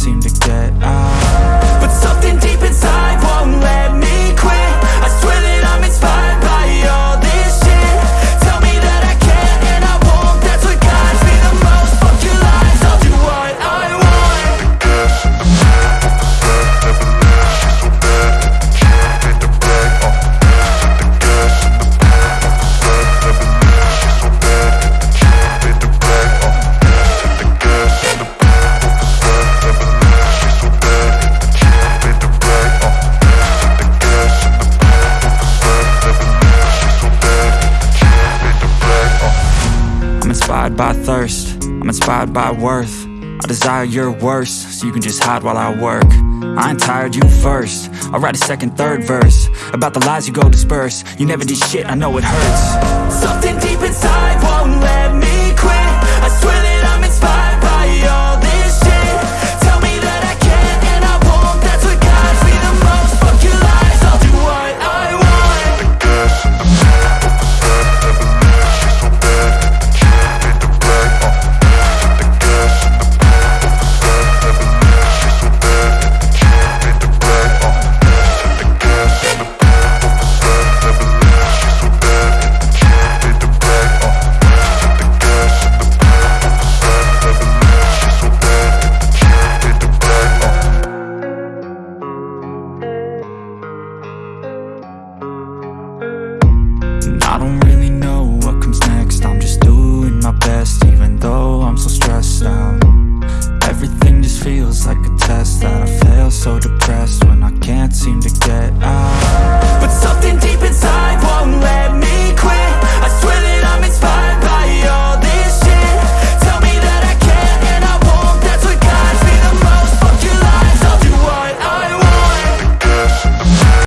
seem to get inspired by thirst, I'm inspired by worth. I desire your worst, so you can just hide while I work. I ain't tired, you first. I'll write a second, third verse About the lies you go disperse. You never did shit, I know it hurts so depressed when I can't seem to get out.